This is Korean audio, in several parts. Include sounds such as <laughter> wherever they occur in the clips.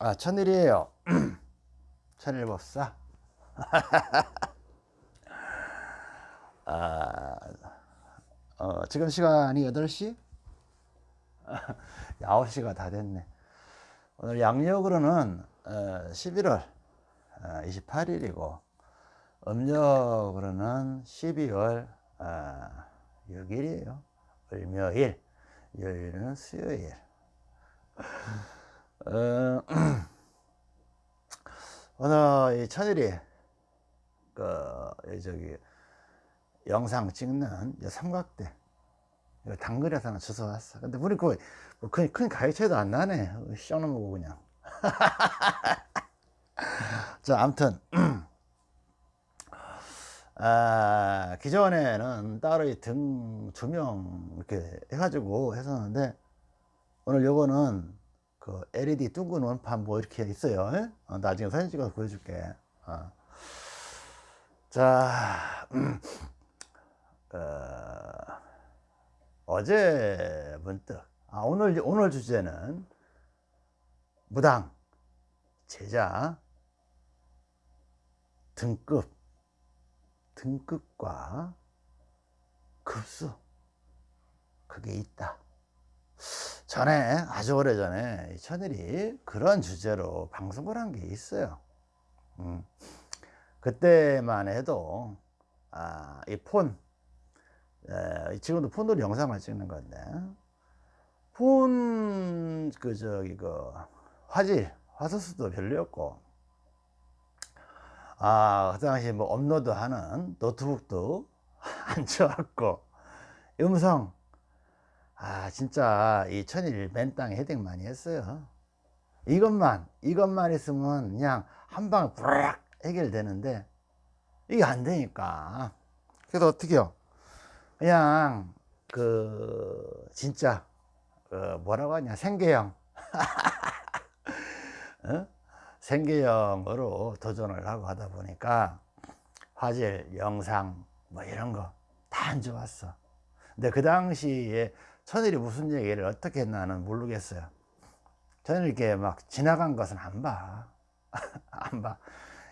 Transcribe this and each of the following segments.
아 천일이에요. <clears throat> 천일법사. <laughs> 아, 어, 지금 시간이 8시? 9시가 <laughs> 다 됐네. 오늘 양력으로는 어, 11월 어, 28일이고 음력으로는 12월 어, 6일이에요. 을묘일 요일은 수요일 <laughs> 어, <clears throat> 오늘 이 천일이 그 저기 영상 찍는 삼각대 이거 당근에서 하나 주워 왔어. 근데 우리 그, 뭐 큰, 큰 가위차이도 안 나네. sio놈고 그냥. <laughs> 자 아무튼 <clears throat> 아, 기존에는 따로 등두명 이렇게 해가지고 했었는데 오늘 요거는 그 LED 둥근 원판 뭐 이렇게 있어요. 어, 나중에 사진 찍어서 보여줄게. 어. 자 음, 어, 어제 문득 아, 오늘 오늘 주제는 무당 제자 등급 등급과 급수. 그게 있다 전에 아주 오래전에 천일이 그런 주제로 방송을 한 게 있어요 음. 그때만 해도 아, 이폰 지금도 폰으로 영상을 찍는 건데 폰 그 저기 그 화질 화소수도 별로였고 아, 그 당시 뭐 업로드 하는 노트북도 <laughs> 안 좋았고 음성 아 진짜 이 천일 맨 땅에 헤딩 많이 했어요 이것만 이것만 있으면 그냥 한 방에 부락 해결되는데 이게 안 되니까. 그래서 어떻게요? 그냥 그 진짜 그 뭐라고 하냐 생계형. <laughs> 어? 생계형으로 도전을 하고 하다 보니까 화질 영상 뭐 이런 거 다 안 좋았어. 근데 그 당시에 천일이 무슨 얘기를 어떻게 했나 는 모르겠어요 저는 이렇게 막 지나간 것은 안 봐. <laughs> 안 봐.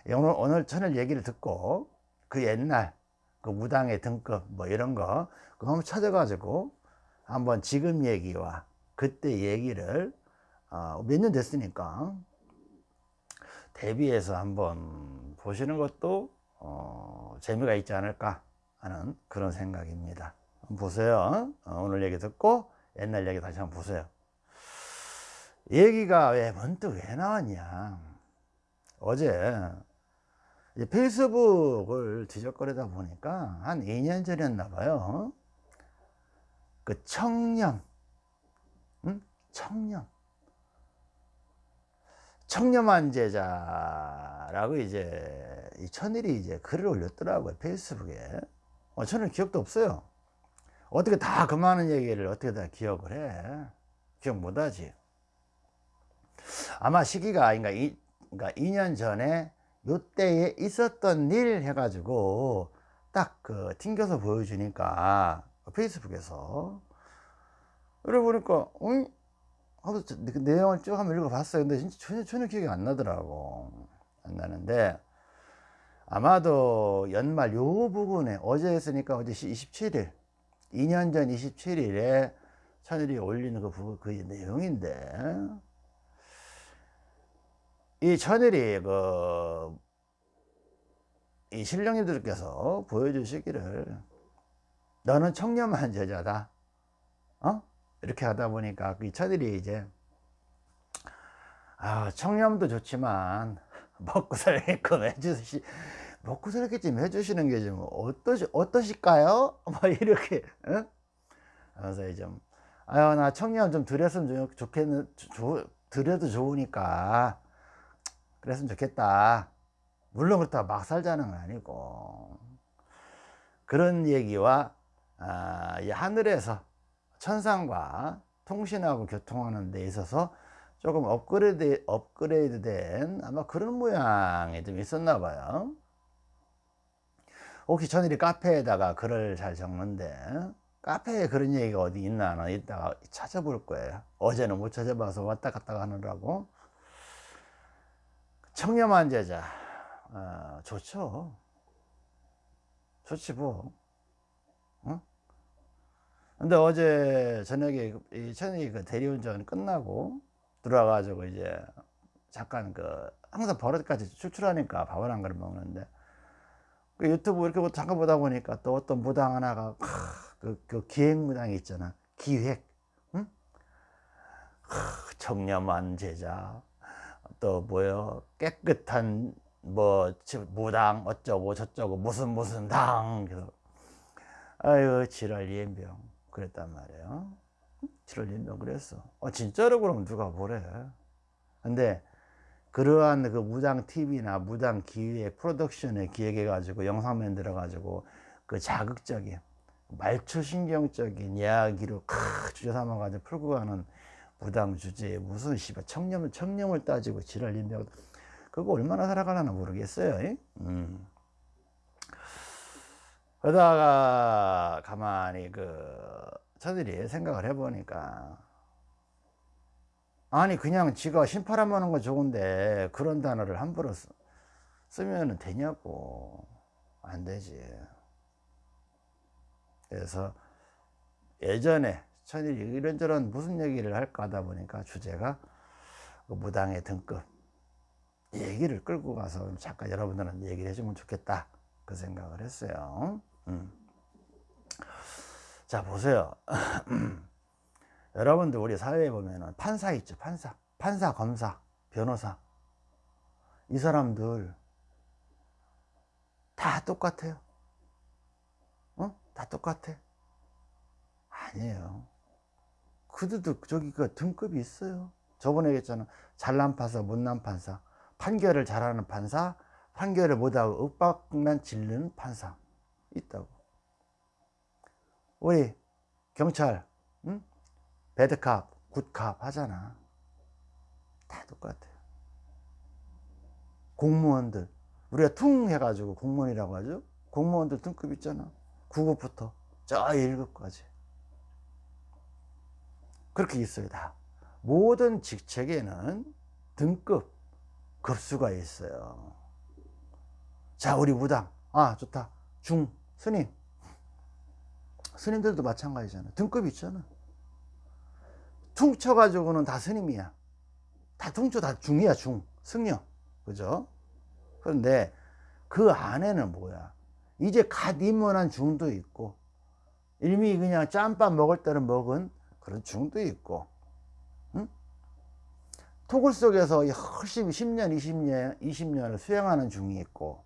오늘, 오늘 천일 얘기를 듣고 그 옛날 그 무당의 등급 뭐 이런 거 그거 한번 찾아가지고 한번 지금 얘기와 그때 얘기를 어, 몇년 됐으니까 대비해서 한번 보시는 것도 어, 재미가 있지 않을까 하는 그런 생각입니다. 보세요. 어, 오늘 얘기 듣고 옛날 얘기 다시 한번 보세요. 얘기가 왜 문득 왜 나왔냐. 어제 페이스북을 뒤적거리다 보니까 한 2년 전이었나 봐요. 그 청년, 응? 청년. 청렴한 제자라고 이제 이 천일이 이제 글을 올렸더라고요 페이스북에 어, 저는 기억도 없어요 어떻게 다 그 많은 얘기를 어떻게 다 기억을 해? 기억 못하지. 아마 시기가 그러니까, 이, 그러니까 2년 전에 요때에 있었던 일 해가지고 딱 그 튕겨서 보여주니까 페이스북에서. 그래 보니까 응? 하고 그 내용을 쭉 한번 읽어봤어요. 근데 진짜 전혀, 전혀 기억이 안 나더라고. 안 나는데 아마도 연말 요 부분에 어제 했으니까 어제 27일 2년 전 27일에 천일이 올리는 그, 부, 그 내용인데 이 천일이 그, 이 신령님들께서 보여주시기를 너는 청렴한 제자다 어? 이렇게 하다 보니까 이 천일이 이제 아 청렴도 좋지만 먹고 살게끔 <laughs> 먹고 살게끔 해주시는 게 좀 어떠시, 어떠실까요? <laughs> 뭐 이렇게 어? 그래서 좀 아유 나 청렴 좀 드렸으면 좋겠는 드려도 좋으니까 그랬으면 좋겠다 물론 그렇다고 막 살자는 건 아니고 그런 얘기와 아, 하늘에서 천상과 통신하고 교통하는 데 있어서 조금 업그레이드, 업그레이드 된 아마 그런 모양이 좀 있었나 봐요 혹시 전일이 카페에다가 글을 잘 적는데 카페에 그런 얘기가 어디 있나 이따가 찾아볼 거예요. 어제는 못 찾아봐서 왔다 갔다 하느라고. 청렴한 제자. 어, 좋죠. 좋지 뭐. 어? 근데 어제 저녁에 이 천이 그 대리운전 끝나고 들어와가지고 이제 잠깐 그 항상 버릇까지 추출하니까 밥을 한 그릇 먹는데 그 유튜브 이렇게 뭐 잠깐 보다 보니까 또 어떤 무당 하나가 그, 그 기획 무당이 있잖아. 기획. 응? 청렴한 제자. 또 뭐요? 깨끗한 뭐 무당 어쩌고 저쩌고 무슨 무슨 당. 그래서 아유 지랄 예병 그랬단 말이에요. 지랄 예병 그랬어. 어 진짜로 그러면 누가 뭐래? 근데 그러한 그 무당 TV나 무당 기획 프로덕션에 기획해 가지고 영상 만들어 가지고 그 자극적인 말초신경적인 이야기로 크 주제 삼아 가지고 풀고 가는 무당 주제에 무슨 씨발 청렴을 청렴을 따지고 지랄 인명 그거 얼마나 살아가려나 모르겠어요. 음. 그러다가 가만히 그 저들이 생각을 해보니까 아니 그냥 지가 심파람 하는 거 좋은데 그런 단어를 함부로 쓰, 쓰면 되냐고. 안 되지. 그래서 예전에 천일이 이런저런 무슨 얘기를 할까 하다 보니까 주제가 그 무당의 등급 얘기를 끌고 가서 잠깐 여러분들은 얘기를 해주면 좋겠다. 그 생각을 했어요. 음. 자 보세요 <clears throat> 여러분들 우리 사회에 보면은 판사 있죠 판사. 판사 검사 변호사. 이 사람들 다 똑같아요. 어? 다 똑같아. 아니에요. 그들도 저기 그 등급이 있어요. 저번에 얘기했잖아. 잘난 판사 못난 판사. 판결을 잘하는 판사 판결을 못하고 윽박난 질르는 판사 있다고. 우리 경찰 응? 배드캅, 굿캅 하잖아. 다 똑같아요. 공무원들. 우리가 퉁 해가지고 공무원이라고 하죠. 공무원들 등급 있잖아. 9급부터 저 1급까지. 그렇게 있어요, 다. 모든 직책에는 등급, 급수가 있어요. 자, 우리 무당. 아, 좋다. 중, 스님. 스님들도 마찬가지잖아. 등급이 있잖아. 퉁쳐가지고는 다 스님이야. 다 퉁쳐 다 중이야 중 승려 그죠? 그런데 그 안에는 뭐야? 이제 갓 입문한 중도 있고 이미 그냥 짬밥 먹을 때는 먹은 그런 중도 있고 응? 토굴 속에서 열심히 10년 20년 20년을 수행하는 중이 있고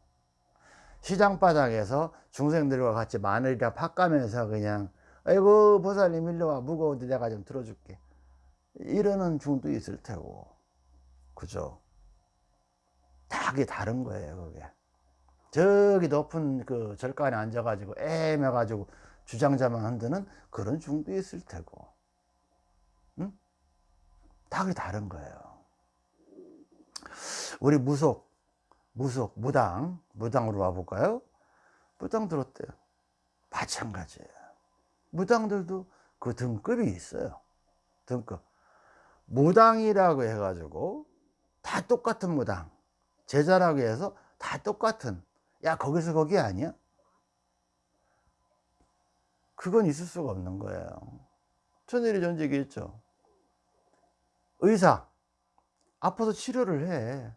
시장바닥에서 중생들과 같이 마늘이랑 팥 까면서 그냥 아이고 보살님 일로 와 무거운데 내가 좀 들어줄게 이러는 중도 있을 테고. 그죠? 다 그게 다른 거예요 그게. 저기 높은 그 절간에 앉아 가지고 애매 가지고 주장자만 흔드는 그런 중도 있을 테고. 응? 다 그게 다른 거예요. 우리 무속 무속 무당 무당으로 와볼까요? 무당 들었대요. 마찬가지예요. 무당들도 그 등급이 있어요. 등급 무당이라고 해가지고 다 똑같은 무당 제자라고 해서 다 똑같은 야 거기서 거기 아니야? 그건 있을 수가 없는 거예요. 천일이 전제 얘기했죠. 의사 아파서 치료를 해.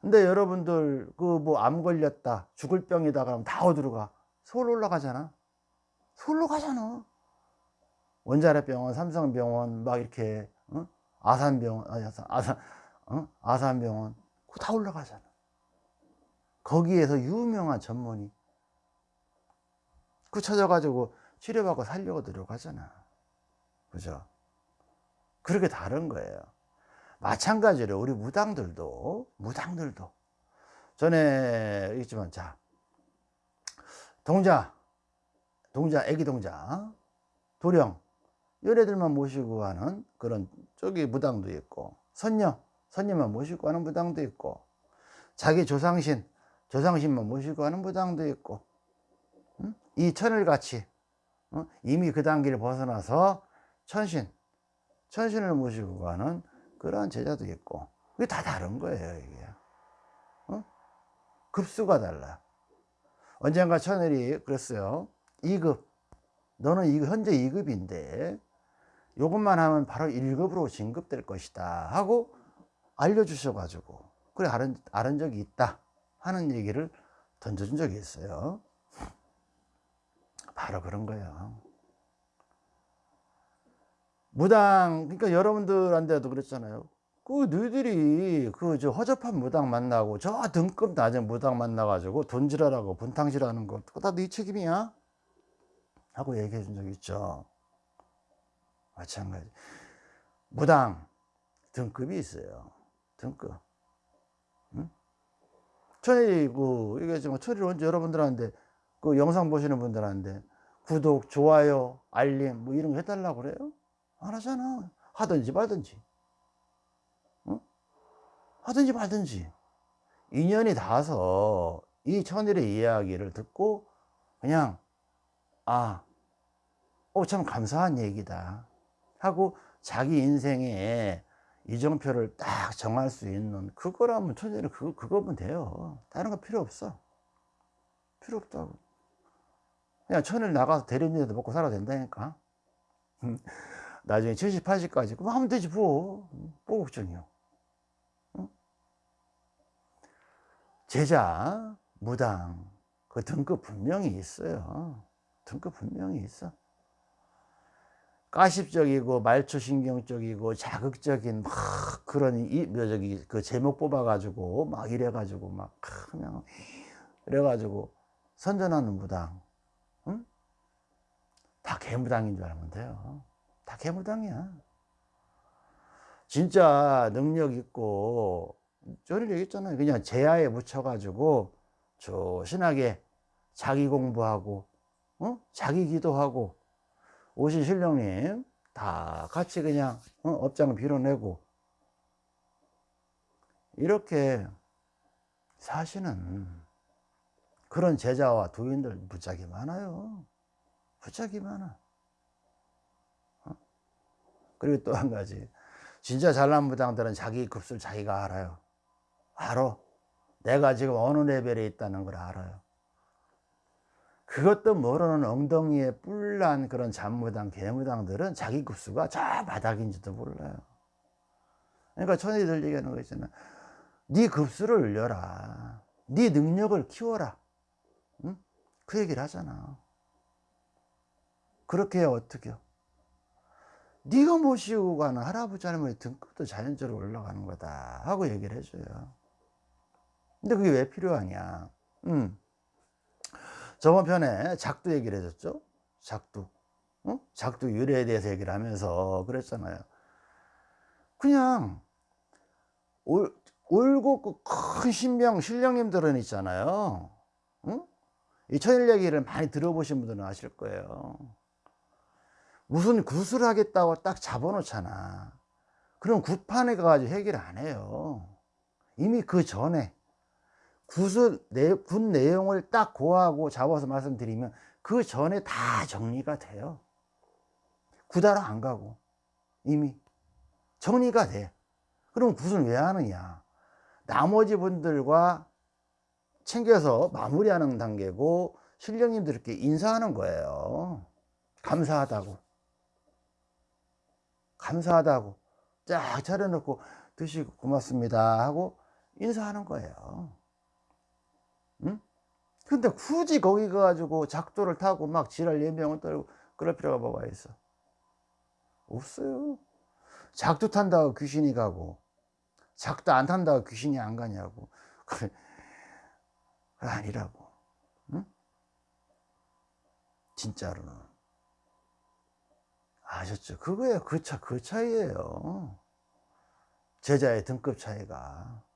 근데 여러분들 그 뭐 암 걸렸다 죽을 병이다 그러면 다 어디로 가? 서울 올라가잖아. 서울로 가잖아. 원자력병원 삼성병원 막 이렇게 어? 아산병원, 아산, 아산, 어? 아산병원, 그거 다 올라가잖아. 거기에서 유명한 전문의. 그 찾아가지고 치료받고 살려고 들어가잖아. 그죠? 그렇게 다른 거예요. 마찬가지로 우리 무당들도, 무당들도. 전에 있지만, 자, 동자, 동자, 애기 동자, 도령, 연애들만 모시고 하는 그런 쪽이 무당도 있고 선녀 선녀만 모시고 하는 무당도 있고 자기 조상신 조상신만 모시고 하는 무당도 있고 응? 이 천을같이 어? 이미 그 단계를 벗어나서 천신 천신을 모시고 가는 그러한 제자도 있고 그게 다 다른 거예요 이게 어? 급수가 달라 언젠가 천일이 그랬어요 2급 너는 이 현재 2급인데 요것만 하면 바로 1급으로 진급될 것이다 하고 알려주셔 가지고 그래 알은, 알은 적이 있다 하는 얘기를 던져준 적이 있어요. 바로 그런 거예요. 무당 그러니까 여러분들한테도 그랬잖아요. 그 너희들이 그 저 허접한 무당 만나고 저 등급 낮은 무당 만나가지고 돈지랄하고 분탕질하는 거 그거 다 네 책임이야? 하고 얘기해 준 적 있죠 마찬가지. 무당 등급이 있어요. 등급. 응? 천일 그 이게 지금 천일 언제 여러분들한테 그 영상 보시는 분들한테 구독 좋아요 알림 뭐 이런 거 해달라고 그래요? 안 하잖아. 하든지 말든지. 하든지 말든지. 인연이 닿아서 이 천일의 이야기를 듣고 그냥 아, 어, 참 감사한 얘기다 하고 자기 인생에 이정표를 딱 정할 수 있는 그거라면 천일은 그거, 그거면 돼요. 다른 거 필요 없어. 필요 없다고. 그냥 천일 나가서 대리인에도 먹고 살아도 된다니까. 나중에 70, 80까지. 그럼 하면 되지 뭐, 뭐 걱정이요. 제자, 무당, 그 등급 분명히 있어요. 등급 분명히 있어. 가십적이고 말초신경적이고 자극적인 막 그런 이뭐 저기 그 제목 뽑아가지고 막 이래가지고 막 그냥 그래가지고 선전하는 무당, 응? 다 개무당인 줄 알면 돼요. 다 개무당이야. 진짜 능력 있고 저를 얘기했잖아요. 그냥 제야에 묻혀가지고 조신하게 자기 공부하고, 어? 자기 기도하고, 오신 신령님 다 같이 그냥 어? 업장을 빌어내고, 이렇게 사시는 그런 제자와 도인들 무지하게 많아요. 무지하게 많아. 어? 그리고 또 한 가지. 진짜 잘난 무당들은 자기 급수를 자기가 알아요. 알아. 내가 지금 어느 레벨에 있다는 걸 알아요. 그것도 모르는 엉덩이에 뿔난 그런 잔무당, 개무당들은 자기 급수가 저 바닥인지도 몰라요. 그러니까 천이들 얘기하는 거 있잖아. 네 급수를 올려라. 네 능력을 키워라. 응? 그 얘기를 하잖아. 그렇게 해야 어떻게 요 네가 모시고 가는 할아버지 등급도 자연적으로 올라가는 거다 하고 얘기를 해줘요. 근데 그게 왜 필요하냐 음. 저번 편에 작두 얘기를 해줬죠? 작두. 어? 작두 유래에 대해서 얘기를 하면서 그랬잖아요. 그냥 올, 옳고 큰 신명 신령님들은 있잖아요. 응? 이 천일 얘기를 많이 들어보신 분들은 아실 거예요. 무슨 굿을 하겠다고 딱 잡아놓잖아. 그럼 굿판에 가가지고 해결 안 해요. 이미 그 전에 굿을, 내, 굿 내용을 딱 고하고 잡아서 말씀드리면 그 전에 다 정리가 돼요. 구다로 안 가고 이미 정리가 돼. 그럼 굿을 왜 하느냐? 나머지 분들과 챙겨서 마무리하는 단계고 신령님들께 인사하는 거예요. 감사하다고. 감사하다고. 쫙 차려놓고 드시고 고맙습니다 하고 인사하는 거예요. 응? 근데 굳이 거기 가가지고 작도를 타고 막 지랄 예명을 떨고 그럴 필요가 뭐가 있어? 없어요. 작도 탄다고 귀신이 가고 작도 안 탄다고 귀신이 안 가냐고. <laughs> 그래 아니라고. 응? 진짜로는 아셨죠? 그거예요. 그 차, 그 차이예요. 제자의 등급 차이가. 응?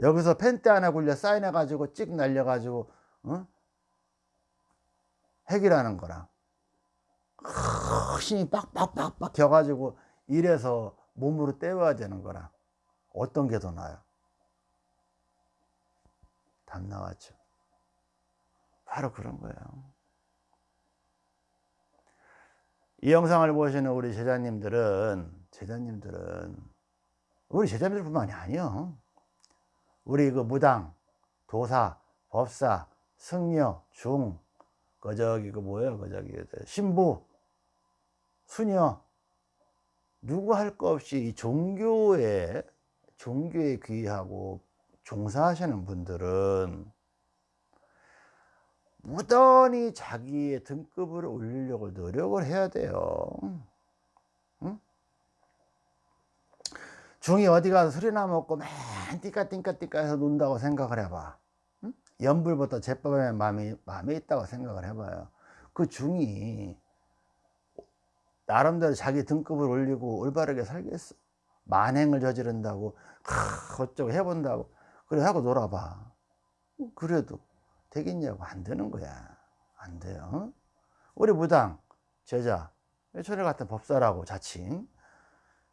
여기서 펜대 하나 굴려 사인해 가지고 찍 날려 가지고 어? 핵이라는 거랑. 힘이 빡빡빡빡 겨 가지고 이래서 몸으로 때워야 되는 거랑. 어떤 게 더 나아요? 답 나왔죠. 바로 그런 거예요. 이 영상을 보시는 우리 제자님들은 제자님들은 우리 제자님들뿐만이 아니요 우리 그 무당, 도사, 법사, 승려, 중, 그 저기 그 뭐예요? 그 저기 신부, 수녀 누구 할거 없이 이 종교에 종교에 귀하고 종사하시는 분들은 무던히 자기의 등급을 올리려고 노력을 해야 돼요. 중이 어디 가서 술이나 먹고 맨 띠까띠까띠까 해서 논다고 생각을 해봐. 응? 연불부터 제법에 마음이, 마음에 있다고 생각을 해봐요. 그 중이 나름대로 자기 등급을 올리고 올바르게 살겠어. 만행을 저지른다고, 하, 어쩌고 해본다고. 그래, 하고 놀아봐. 그래도 되겠냐고. 안 되는 거야. 안 돼요. 우리 무당, 제자, 철회 같은 법사라고 자칭,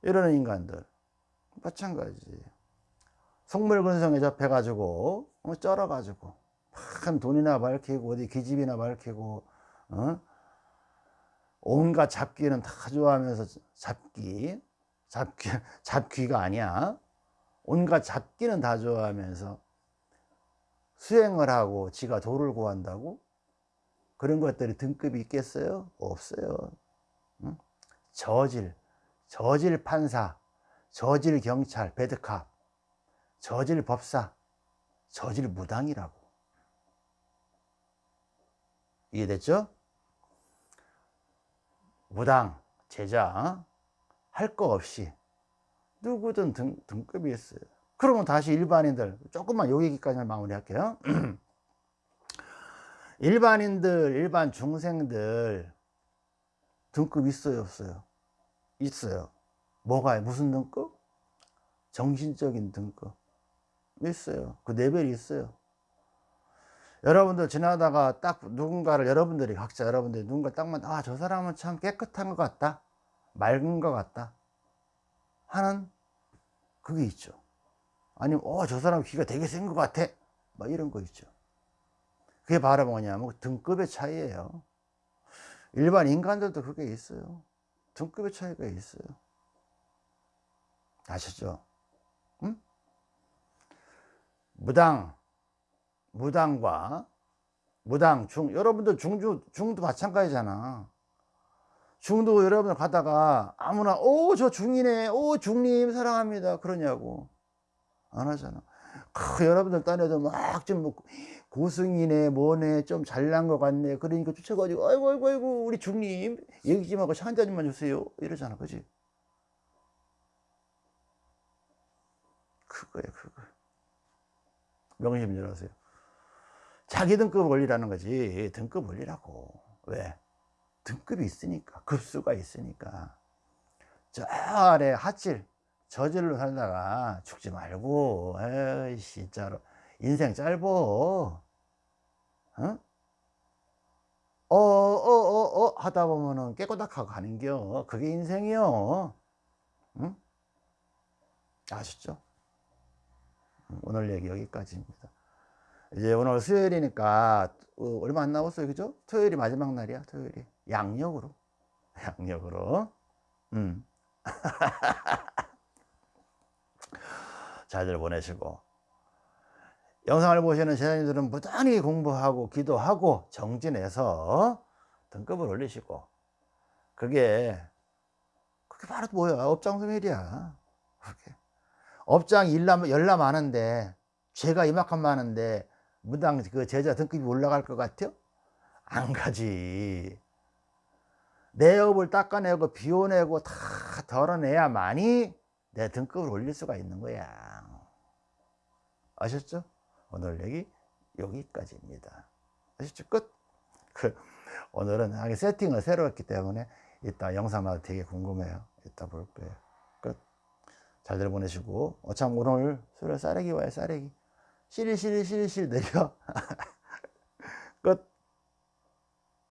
이러는 인간들. 마찬가지. 속물 근성에 접해가지고, 어, 쩔어가지고, 큰 돈이나 밝히고, 어디 기집이나 밝히고, 어? 온갖 잡기는 다 좋아하면서 잡기, 잡기, <laughs> 잡귀가 아니야. 온갖 잡기는 다 좋아하면서 수행을 하고 지가 도를 구한다고? 그런 것들이 등급이 있겠어요? 없어요. 응? 저질, 저질 판사, 저질 경찰, 배드캅, 저질 법사, 저질 무당이라고. 이해됐죠? 무당, 제자, 할 거 없이 누구든 등, 등급이 있어요. 그러면 다시 일반인들, 조금만 요 얘기까지 마무리할게요. <clears throat> 일반인들, 일반 중생들 등급 있어요, 없어요? 있어요. 뭐가, 무슨 등급? 정신적인 등급. 있어요. 그 레벨이 있어요. 여러분들 지나다가 딱 누군가를 여러분들이 각자 여러분들이 누군가 딱만 아 저 사람은 참 깨끗한 것 같다 맑은 것 같다 하는 그게 있죠 아니면 어 저 사람 귀가 되게 센 것 같아 막 이런 거 있죠 그게 바로 뭐냐면 등급의 차이예요 일반 인간들도 그게 있어요 등급의 차이가 있어요 아셨죠? 응? 무당 무당과 무당, 중, 여러분들 중주, 중도 마찬가지잖아. 중도 여러분들 가다가 아무나, 오, 저 중이네, 오, 중님 사랑합니다. 그러냐고. 안 하잖아. 크, 여러분들 딴에도 막 좀 뭐, 고승이네, 뭐네, 좀 잘난 것 같네. 그러니까 쫓아가지고, 아이고, 아이고, 아이고, 우리 중님, 얘기 좀 하고 차 한 잔만 주세요. 이러잖아. 그지? 그거야, 그거. 명심 열어세요. 자기 등급 올리라는 거지 등급 올리라고 왜? 등급이 있으니까 급수가 있으니까 저 아래 핫질 저질로 살다가 죽지 말고 에이 진짜로 인생 짧어 어? 어, 어, 어, 어, 하다 보면은 깨꼬닥하고 가는겨. 그게 인생이요. 응? 아셨죠? 오늘 얘기 여기까지입니다. 이제 오늘 수요일이니까 어, 얼마 안 남았어요. 그죠? 토요일이 마지막 날이야 토요일이. 양력으로. <laughs> 양력으로. 음. <laughs> 잘들 보내시고. 영상을 보시는 제자님들은 무단히 공부하고 기도하고 정진해서 등급을 올리시고. 그게 그게 바로 뭐야? 업장소멸이야. 그게 업장 일남 열나 많은데 죄가 이만큼 많은데 무당 그 제자 등급이 올라갈 것 같아요? 안 가지. 내 업을 닦아내고 비워내고 다 덜어내야만이 내 등급을 올릴 수가 있는 거야. 아셨죠? 오늘 얘기 여기까지입니다. 아셨죠? 끝. 그 오늘은 세팅을 새로 했기 때문에 이따 영상마다 되게 궁금해요. 이따 볼 거예요. 끝. 잘들 보내시고 어참 오늘 술을 싸래기 와요 싸래기. 실실실실 내려 <laughs> 끝